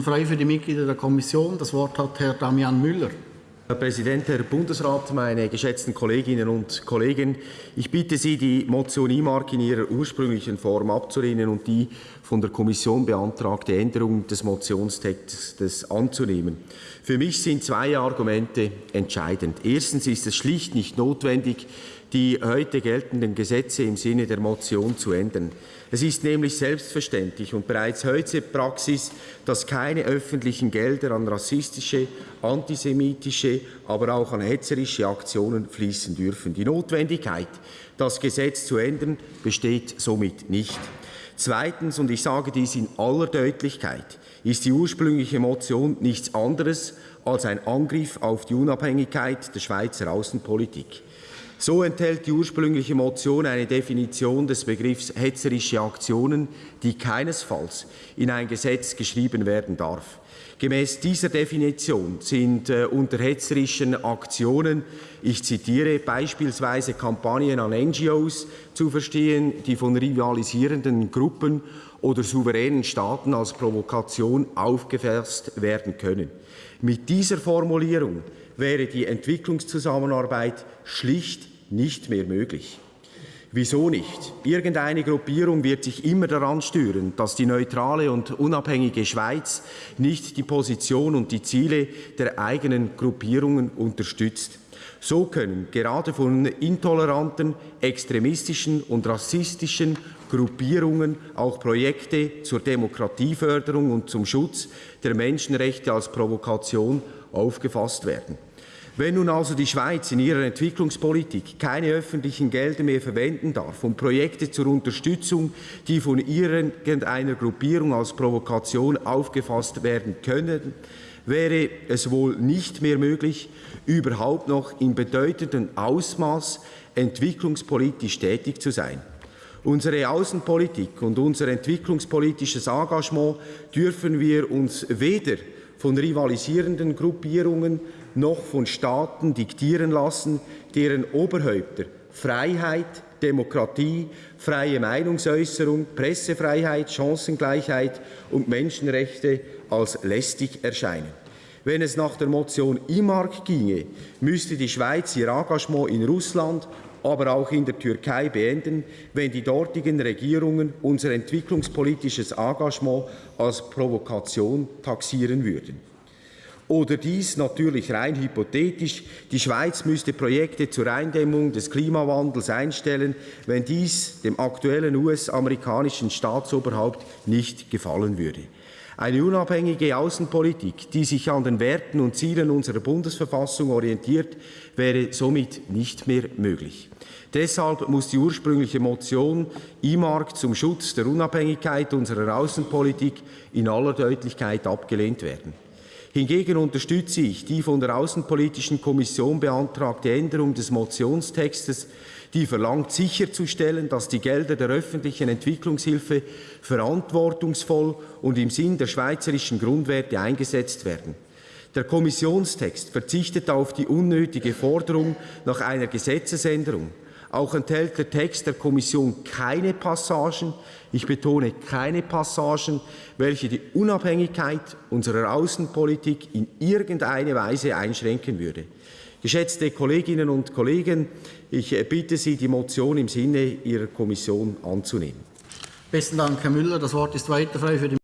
Frei für die Mitglieder der Kommission. Das Wort hat Herr Damian Müller. Herr Präsident, Herr Bundesrat, meine geschätzten Kolleginnen und Kollegen! Ich bitte Sie, die Motion IMARC in ihrer ursprünglichen Form abzulehnen und die von der Kommission beantragte Änderung des Motionstextes anzunehmen. Für mich sind zwei Argumente entscheidend. Erstens ist es schlicht nicht notwendig, die heute geltenden Gesetze im Sinne der Motion zu ändern. Es ist nämlich selbstverständlich und bereits heute Praxis, dass keine öffentlichen Gelder an rassistische, antisemitische, aber auch an hetzerische Aktionen fließen dürfen. Die Notwendigkeit, das Gesetz zu ändern, besteht somit nicht. Zweitens, und ich sage dies in aller Deutlichkeit, ist die ursprüngliche Motion nichts anderes als ein Angriff auf die Unabhängigkeit der Schweizer Außenpolitik. So enthält die ursprüngliche Motion eine Definition des Begriffs hetzerische Aktionen, die keinesfalls in ein Gesetz geschrieben werden darf. Gemäß dieser Definition sind äh, unter hetzerischen Aktionen, ich zitiere, beispielsweise Kampagnen an NGOs zu verstehen, die von rivalisierenden Gruppen oder souveränen Staaten als Provokation aufgefasst werden können. Mit dieser Formulierung wäre die Entwicklungszusammenarbeit schlicht nicht mehr möglich. Wieso nicht? Irgendeine Gruppierung wird sich immer daran stören, dass die neutrale und unabhängige Schweiz nicht die Position und die Ziele der eigenen Gruppierungen unterstützt. So können gerade von intoleranten, extremistischen und rassistischen Gruppierungen auch Projekte zur Demokratieförderung und zum Schutz der Menschenrechte als Provokation aufgefasst werden. Wenn nun also die Schweiz in ihrer Entwicklungspolitik keine öffentlichen Gelder mehr verwenden darf, um Projekte zur Unterstützung, die von irgendeiner Gruppierung als Provokation aufgefasst werden können, wäre es wohl nicht mehr möglich, überhaupt noch in bedeutendem Ausmaß entwicklungspolitisch tätig zu sein. Unsere Außenpolitik und unser entwicklungspolitisches Engagement dürfen wir uns weder von rivalisierenden Gruppierungen noch von Staaten diktieren lassen, deren Oberhäupter Freiheit, Demokratie, freie Meinungsäußerung, Pressefreiheit, Chancengleichheit und Menschenrechte als lästig erscheinen. Wenn es nach der Motion IMARC ginge, müsste die Schweiz ihr Engagement in Russland aber auch in der Türkei beenden, wenn die dortigen Regierungen unser entwicklungspolitisches Engagement als Provokation taxieren würden. Oder dies natürlich rein hypothetisch, die Schweiz müsste Projekte zur Eindämmung des Klimawandels einstellen, wenn dies dem aktuellen US-amerikanischen Staatsoberhaupt nicht gefallen würde. Eine unabhängige Außenpolitik, die sich an den Werten und Zielen unserer Bundesverfassung orientiert, wäre somit nicht mehr möglich. Deshalb muss die ursprüngliche Motion IMARC zum Schutz der Unabhängigkeit unserer Außenpolitik in aller Deutlichkeit abgelehnt werden. Hingegen unterstütze ich die von der Außenpolitischen Kommission beantragte Änderung des Motionstextes, die verlangt, sicherzustellen, dass die Gelder der öffentlichen Entwicklungshilfe verantwortungsvoll und im Sinn der schweizerischen Grundwerte eingesetzt werden. Der Kommissionstext verzichtet auf die unnötige Forderung nach einer Gesetzesänderung. Auch enthält der Text der Kommission keine Passagen, ich betone keine Passagen, welche die Unabhängigkeit unserer Außenpolitik in irgendeine Weise einschränken würde. Geschätzte Kolleginnen und Kollegen, ich bitte Sie, die Motion im Sinne Ihrer Kommission anzunehmen. Besten Dank, Herr Müller. Das Wort ist weiter frei für die